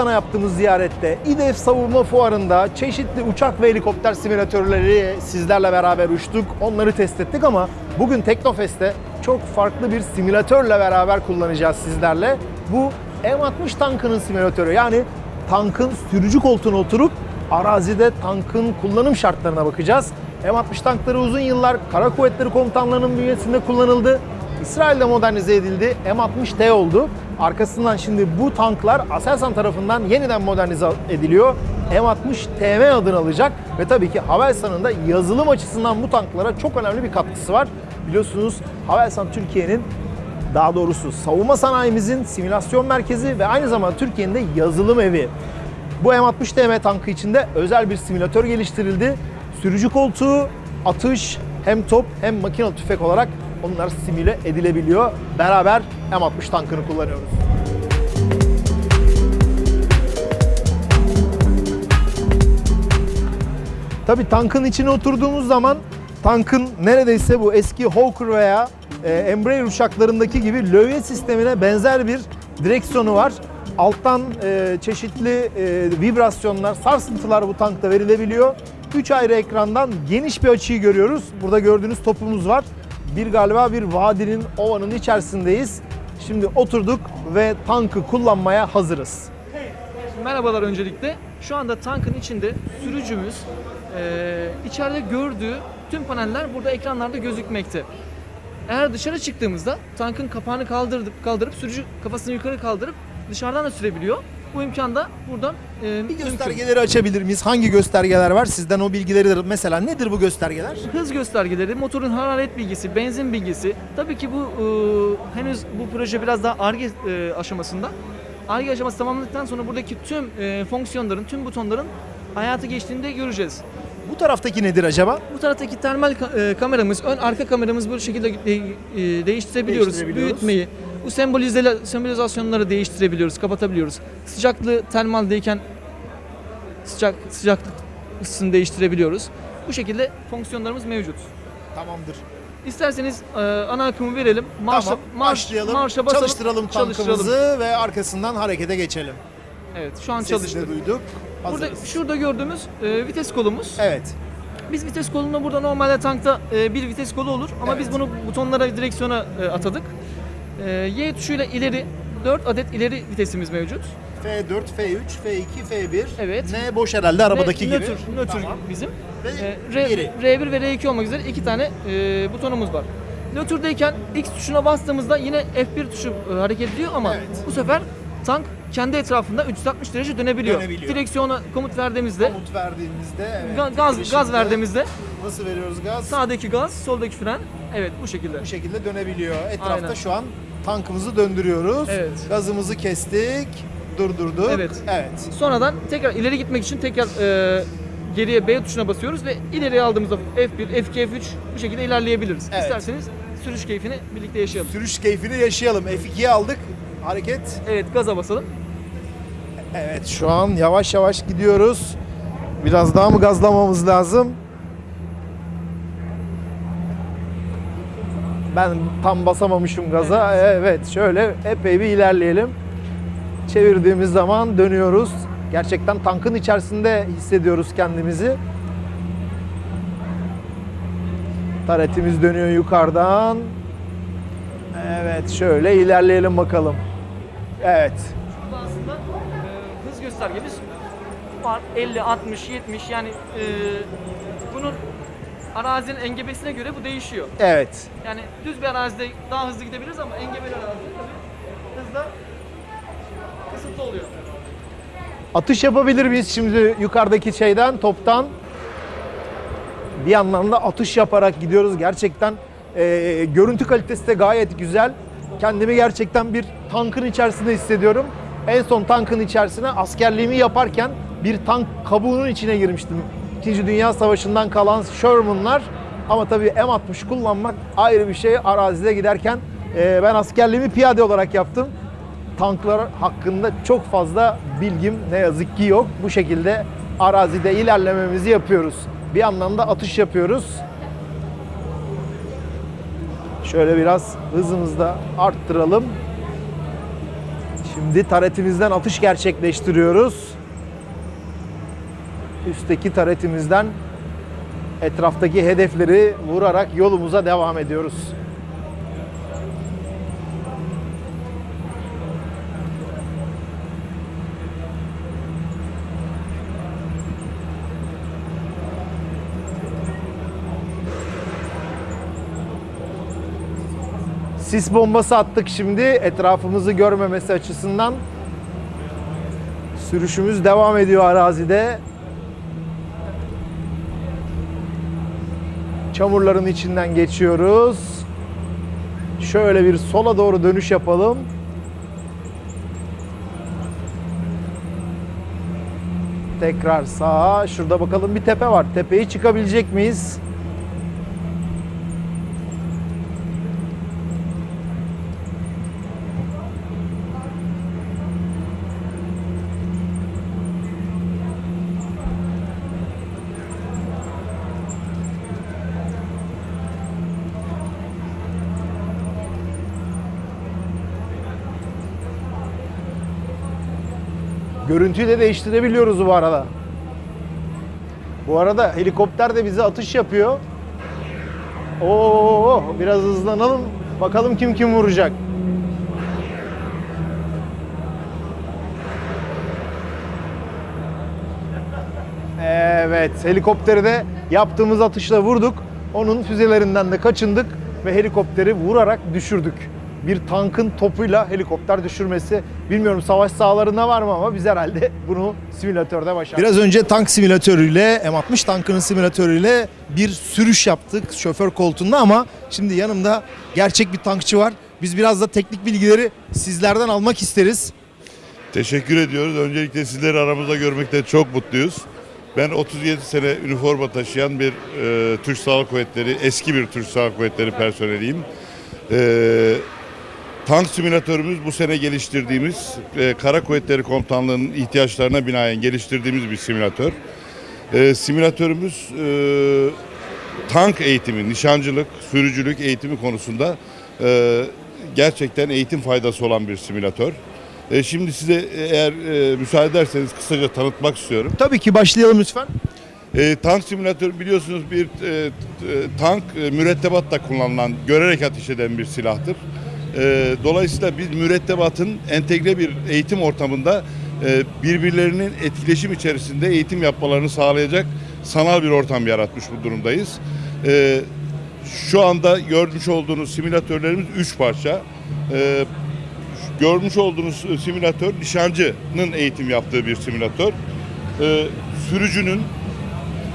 Havelsan'a yaptığımız ziyarette, İDEF Savunma Fuarı'nda çeşitli uçak ve helikopter simülatörleri sizlerle beraber uçtuk. Onları test ettik ama bugün Teknofest'te çok farklı bir simülatörle beraber kullanacağız sizlerle. Bu M60 tankının simülatörü. Yani tankın sürücü koltuğuna oturup arazide tankın kullanım şartlarına bakacağız. M60 tankları uzun yıllar Kara Kuvvetleri Komutanlığı'nın bünyesinde kullanıldı. İsrail'de modernize edildi. M60T oldu. Arkasından şimdi bu tanklar Aselsan tarafından yeniden modernize ediliyor. M60TM adını alacak ve tabii ki Havelsan'ın da yazılım açısından bu tanklara çok önemli bir katkısı var. Biliyorsunuz Havelsan Türkiye'nin daha doğrusu savunma sanayimizin simülasyon merkezi ve aynı zamanda Türkiye'nin de yazılım evi. Bu M60 TM tankı içinde özel bir simülatör geliştirildi. Sürücü koltuğu, atış, hem top hem makinalı tüfek olarak onlar simüle edilebiliyor. Beraber M60 tankını kullanıyoruz. Tabii tankın içine oturduğumuz zaman tankın neredeyse bu eski Hawker veya e, Embraer uçaklarındaki gibi lövye sistemine benzer bir direksiyonu var. Alttan e, çeşitli e, vibrasyonlar, sarsıntılar bu tankta verilebiliyor. 3 ayrı ekrandan geniş bir açıyı görüyoruz. Burada gördüğünüz topumuz var. Bir galiba bir vadinin, ovanın içerisindeyiz. Şimdi oturduk ve tankı kullanmaya hazırız. Merhabalar öncelikle. Şu anda tankın içinde sürücümüz eee, içeride gördüğü tüm paneller burada ekranlarda gözükmekte. Eğer dışarı çıktığımızda tankın kapağını kaldırıp kaldırıp sürücü kafasını yukarı kaldırıp dışarıdan da sürebiliyor. Bu imkan da buradan eee, Bir mümkün. göstergeleri açabilir miyiz? Hangi göstergeler var? Sizden o bilgileri de mesela nedir bu göstergeler? Hız göstergeleri, motorun hararet bilgisi, benzin bilgisi. Tabii ki bu eee, henüz bu proje biraz daha ARGE eee, aşamasında. ARGE aşaması tamamladıktan sonra buradaki tüm eee, fonksiyonların, tüm butonların hayata geçtiğini de göreceğiz. Bu taraftaki nedir acaba? Bu taraftaki termal ka- e, kameramız, ön arka kameramız bu şekilde de- e, değiştirebiliyoruz. Değiştirebiliyoruz. Büyütmeyi, bu sembolize sembolizasyonları değiştirebiliyoruz, kapatabiliyoruz. Sıcaklığı termaldeyken sıcak sıcaklık ısısını değiştirebiliyoruz. Bu şekilde fonksiyonlarımız mevcut. Tamamdır. İsterseniz e, ana akımı verelim. Marşa, tamam, marş- başlayalım. Marşa basalım. Çalıştıralım tankımızı ve arkasından harekete geçelim. Evet, şu an Sesini çalıştı. de Burada şurada gördüğümüz e, vites kolumuz. Evet. Biz vites kolunda burada normalde tankta e, bir vites kolu olur ama Evet. biz bunu butonlara, direksiyona e, atadık. E, y tuşuyla ileri 4 adet ileri vitesimiz mevcut. F4, F3, F2, F1. Evet. Ne boş herhalde arabadaki gibi. nötr, nötr Tamam. bizim. Ve E, R, geri. R1 ve R2 olmak üzere iki tane e, butonumuz var. Nötrdeyken X tuşuna bastığımızda yine F1 tuşu e, hareket ediyor ama Evet. bu sefer tank kendi etrafında 360 derece dönebiliyor. Dönebiliyor. Direksiyona komut verdiğimizde, Komut verdiğimizde evet, ga- gaz gaz verdiğimizde nasıl veriyoruz gaz? sağdaki gaz, soldaki fren. Evet bu şekilde. Bu şekilde dönebiliyor. Etrafta Aynen. şu an tankımızı döndürüyoruz. Evet. Gazımızı kestik, durdurduk. Evet. Evet. Sonradan tekrar ileri gitmek için tekrar e, geriye B tuşuna basıyoruz ve ileriye aldığımızda F1, F2, F3 bu şekilde ilerleyebiliriz. Evet. İsterseniz sürüş keyfini birlikte yaşayalım. Sürüş keyfini yaşayalım. F2'ye aldık. Hareket. Evet gaza basalım. Evet şu an yavaş yavaş gidiyoruz. Biraz daha mı gazlamamız lazım? Ben tam basamamışım gaza. Evet şöyle epey bir ilerleyelim. Çevirdiğimiz zaman dönüyoruz. Gerçekten tankın içerisinde hissediyoruz kendimizi. Taretimiz dönüyor yukarıdan. Evet şöyle ilerleyelim bakalım. Evet. Burada aslında e, hız göstergemiz var. 50, 60, 70 yani e, bunun arazinin engebesine göre bu değişiyor. Evet. Yani düz bir arazide daha hızlı gidebiliriz ama engebeli arazide tabii hızda kısıtlı oluyor. Atış yapabilir miyiz şimdi yukarıdaki şeyden, toptan? Bir yandan da atış yaparak gidiyoruz. Gerçekten e, görüntü kalitesi de gayet güzel. Kendimi gerçekten bir tankın içerisinde hissediyorum. En son tankın içerisine askerliğimi yaparken bir tank kabuğunun içine girmiştim. İkinci Dünya Savaşı'ndan kalan Sherman'lar. Ama tabii M60 kullanmak ayrı bir şey. Arazide giderken e, ben askerliğimi piyade olarak yaptım tanklar hakkında çok fazla bilgim ne yazık ki yok. Bu şekilde arazide ilerlememizi yapıyoruz. Bir yandan da atış yapıyoruz. Şöyle biraz hızımızı da arttıralım. Şimdi taretimizden atış gerçekleştiriyoruz. Üstteki taretimizden etraftaki hedefleri vurarak yolumuza devam ediyoruz. Sis bombası attık şimdi etrafımızı görmemesi açısından. Sürüşümüz devam ediyor arazide. Çamurların içinden geçiyoruz. Şöyle bir sola doğru dönüş yapalım. Tekrar sağa. Şurada bakalım bir tepe var. Tepeyi çıkabilecek miyiz? Görüntüyü de değiştirebiliyoruz bu arada. Bu arada helikopter de bize atış yapıyor. Oo, biraz hızlanalım. Bakalım kim kim vuracak. Evet, helikopteri de yaptığımız atışla vurduk. Onun füzelerinden de kaçındık ve helikopteri vurarak düşürdük. Bir tankın topuyla helikopter düşürmesi. Bilmiyorum savaş sahalarında var mı ama biz herhalde bunu simülatörde başardık. Biraz önce tank simülatörüyle, M60 tankının simülatörüyle bir sürüş yaptık şoför koltuğunda ama şimdi yanımda gerçek bir tankçı var. Biz biraz da teknik bilgileri sizlerden almak isteriz. Teşekkür ediyoruz. Öncelikle sizleri aramızda görmekten çok mutluyuz. Ben 37 sene üniforma taşıyan bir e, Türk Silahlı Kuvvetleri, eski bir Türk Silahlı Kuvvetleri personeliyim. E, tank simülatörümüz bu sene geliştirdiğimiz, e, Kara Kuvvetleri Komutanlığı'nın ihtiyaçlarına binaen geliştirdiğimiz bir simülatör. E, simülatörümüz e, tank eğitimi, nişancılık, sürücülük eğitimi konusunda e, gerçekten eğitim faydası olan bir simülatör. E, şimdi size eğer e, müsaade ederseniz kısaca tanıtmak istiyorum. Tabii ki başlayalım lütfen. E, tank simülatörü biliyorsunuz bir e, e, tank e, mürettebatta kullanılan, görerek ateş eden bir silahtır. E, dolayısıyla biz mürettebatın entegre bir eğitim ortamında e, birbirlerinin etkileşim içerisinde eğitim yapmalarını sağlayacak sanal bir ortam yaratmış bu durumdayız. E, şu anda görmüş olduğunuz simülatörlerimiz 3 parça. E, görmüş olduğunuz simülatör nişancının eğitim yaptığı bir simülatör. Sürücünün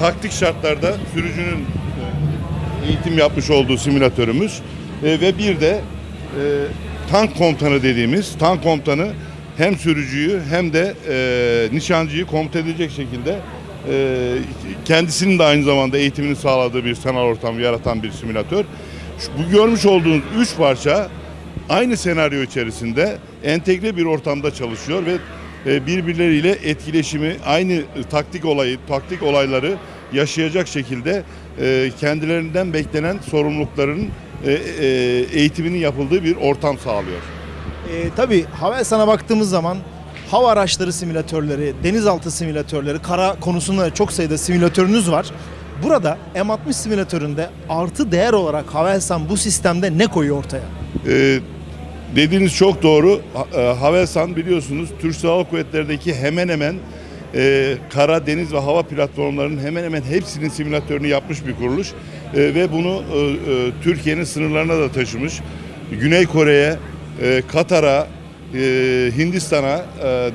taktik şartlarda sürücünün e, eğitim yapmış olduğu simülatörümüz ve bir de tank komutanı dediğimiz tank komutanı hem sürücüyü hem de e, nişancıyı komuta edecek şekilde e, kendisinin de aynı zamanda eğitimini sağladığı bir sanal ortam yaratan bir simülatör. Şu- Bu görmüş olduğunuz üç parça aynı senaryo içerisinde entegre bir ortamda çalışıyor ve e, birbirleriyle etkileşimi aynı taktik olayı, taktik olayları yaşayacak şekilde e, kendilerinden beklenen sorumlulukların e, e, eğitiminin yapıldığı bir ortam sağlıyor. Ee, tabii Havelsan'a baktığımız zaman hava araçları simülatörleri, denizaltı simülatörleri, kara konusunda da çok sayıda simülatörünüz var. Burada M60 simülatöründe artı değer olarak Havelsan bu sistemde ne koyuyor ortaya? Ee, dediğiniz çok doğru. Ha- e, Havelsan biliyorsunuz Türk Silahlı Kuvvetleri'ndeki hemen hemen e, kara, deniz ve hava platformlarının hemen hemen hepsinin simülatörünü yapmış bir kuruluş. E, ve bunu e, e, Türkiye'nin sınırlarına da taşımış. Güney Kore'ye, Katar'a, Hindistan'a,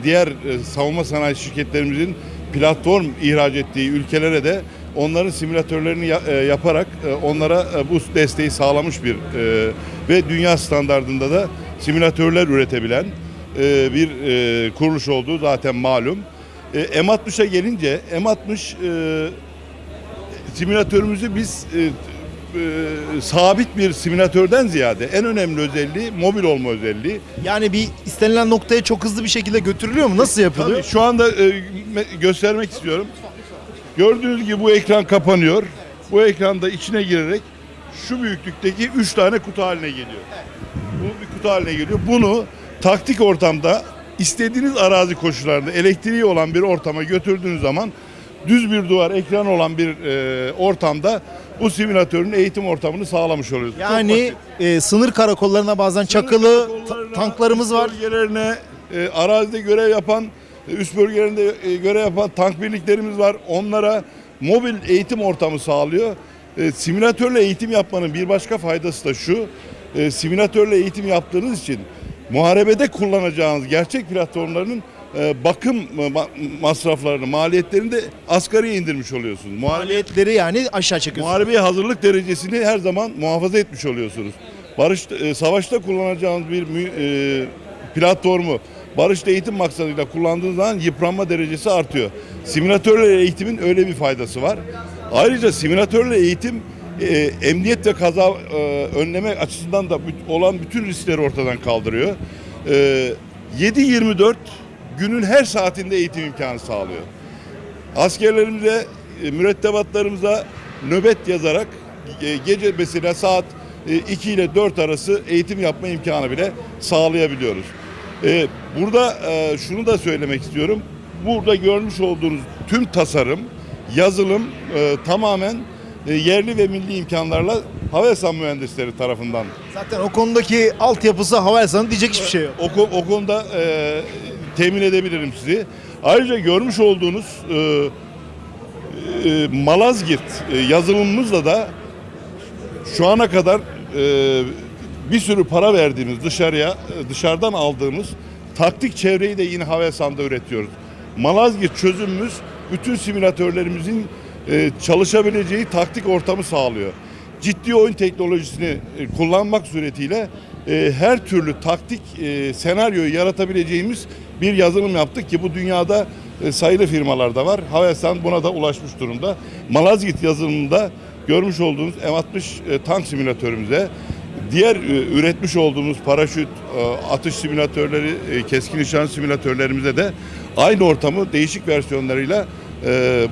diğer savunma sanayi şirketlerimizin platform ihraç ettiği ülkelere de onların simülatörlerini ya- yaparak onlara bu desteği sağlamış bir ve dünya standardında da simülatörler üretebilen bir kuruluş olduğu zaten malum. E, M60'a gelince M60 e, simülatörümüzü biz e, e, sabit bir simülatörden ziyade en önemli özelliği mobil olma özelliği. Yani bir istenilen noktaya çok hızlı bir şekilde götürülüyor mu? Nasıl yapılıyor? Tabii şu anda e, me- göstermek istiyorum. Gördüğünüz gibi bu ekran kapanıyor. Bu ekranda içine girerek şu büyüklükteki 3 tane kutu haline geliyor. Bu bir kutu haline geliyor. Bunu taktik ortamda istediğiniz arazi koşullarında elektriği olan bir ortama götürdüğünüz zaman düz bir duvar ekran olan bir e, ortamda bu simülatörün eğitim ortamını sağlamış oluyoruz. Yani e, sınır karakollarına bazen çakılı ta- tanklarımız var. Bölgelerine, e, arazide görev yapan, e, üst bölgelerinde e, görev yapan tank birliklerimiz var. Onlara mobil eğitim ortamı sağlıyor. E, simülatörle eğitim yapmanın bir başka faydası da şu. E, simülatörle eğitim yaptığınız için muharebede kullanacağınız gerçek platformlarının bakım ma- masraflarını, maliyetlerini de asgariye indirmiş oluyorsunuz. Maliyetleri yani aşağı çekiyorsunuz. Muharebeye hazırlık derecesini her zaman muhafaza etmiş oluyorsunuz. Barış e, savaşta kullanacağınız bir e, platformu barışta eğitim maksadıyla kullandığınız zaman yıpranma derecesi artıyor. Simülatörle eğitimin öyle bir faydası var. Ayrıca simülatörle eğitim e, emniyet ve kaza e, önleme açısından da olan bütün riskleri ortadan kaldırıyor. E, 7-24 günün her saatinde eğitim imkanı sağlıyor. Askerlerimize, e, mürettebatlarımıza nöbet yazarak e, gece mesela saat e, 2 ile 4 arası eğitim yapma imkanı bile sağlayabiliyoruz. E, Burada e, şunu da söylemek istiyorum. Burada görmüş olduğunuz tüm tasarım, yazılım e, tamamen e, yerli ve milli imkanlarla Havelsan mühendisleri tarafından Zaten o konudaki altyapısı Havelsan'ın diyecek hiçbir şey yok. o, o konuda e, temin edebilirim sizi. Ayrıca görmüş olduğunuz e, e, Malazgirt e, yazılımımızla da şu ana kadar e, bir sürü para verdiğimiz dışarıya e, dışarıdan aldığımız taktik çevreyi de yine Havelsan'da üretiyoruz. Malazgirt çözümümüz bütün simülatörlerimizin e, çalışabileceği taktik ortamı sağlıyor. Ciddi oyun teknolojisini e, kullanmak suretiyle e, her türlü taktik e, senaryoyu yaratabileceğimiz bir yazılım yaptık ki bu dünyada e, sayılı firmalarda var. Havelsan buna da ulaşmış durumda. Malazgirt yazılımında görmüş olduğunuz M60 e, tank simülatörümüze diğer e, üretmiş olduğumuz paraşüt, atış simülatörleri, keskin nişan simülatörlerimize de aynı ortamı değişik versiyonlarıyla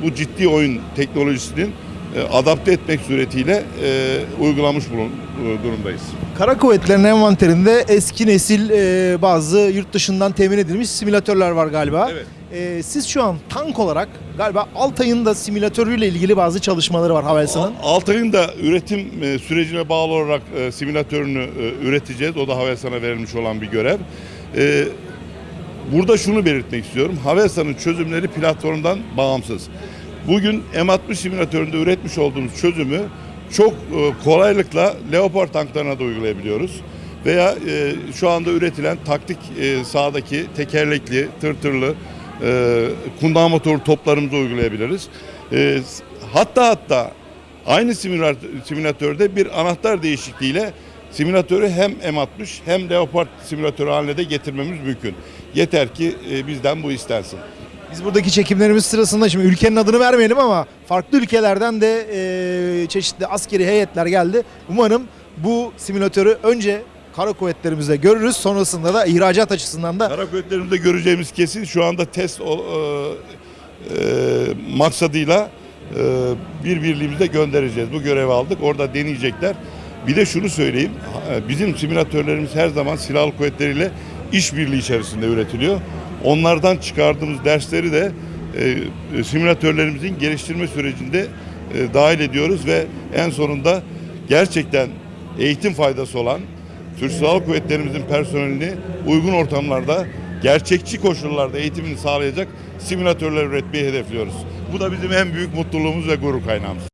bu ciddi oyun teknolojisinin adapte etmek suretiyle e, uygulamış bulun, e, durumdayız. Kara kuvvetlerinin envanterinde eski nesil e, bazı yurt dışından temin edilmiş simülatörler var galiba. Evet. E, siz şu an tank olarak galiba Altay'ın da simülatörüyle ilgili bazı çalışmaları var Havelsan'ın. Altay'ın da üretim e, sürecine bağlı olarak e, simülatörünü e, üreteceğiz. O da Havelsan'a verilmiş olan bir görev. E, Burada şunu belirtmek istiyorum. Havelsan'ın çözümleri platformdan bağımsız. Bugün M60 simülatöründe üretmiş olduğumuz çözümü çok e, kolaylıkla Leopard tanklarına da uygulayabiliyoruz. Veya e, şu anda üretilen taktik e, sahadaki tekerlekli, tırtırlı, kundağı motorlu toplarımızı uygulayabiliriz. Hatta hatta aynı simülat- simülatörde bir anahtar değişikliğiyle simülatörü hem M60 hem Leopard simülatörü haline de getirmemiz mümkün. Yeter ki bizden bu istensin. Biz buradaki çekimlerimiz sırasında şimdi ülkenin adını vermeyelim ama farklı ülkelerden de e, çeşitli askeri heyetler geldi. Umarım bu simülatörü önce kara kuvvetlerimizde görürüz. Sonrasında da ihracat açısından da Kara kuvvetlerimizde göreceğimiz kesin şu anda test o- e, e, maksadıyla e, bir birliğimize göndereceğiz. Bu görevi aldık. Orada deneyecekler. Bir de şunu söyleyeyim. ha, Bizim simülatörlerimiz her zaman silahlı kuvvetleriyle işbirliği içerisinde üretiliyor. Onlardan çıkardığımız dersleri de e, e, simülatörlerimizin geliştirme sürecinde e, dahil ediyoruz ve en sonunda gerçekten eğitim faydası olan Türk Silahlı Kuvvetlerimizin personelini uygun ortamlarda gerçekçi koşullarda eğitimini sağlayacak simülatörler üretmeyi hedefliyoruz. Bu da bizim en büyük mutluluğumuz ve gurur kaynağımız.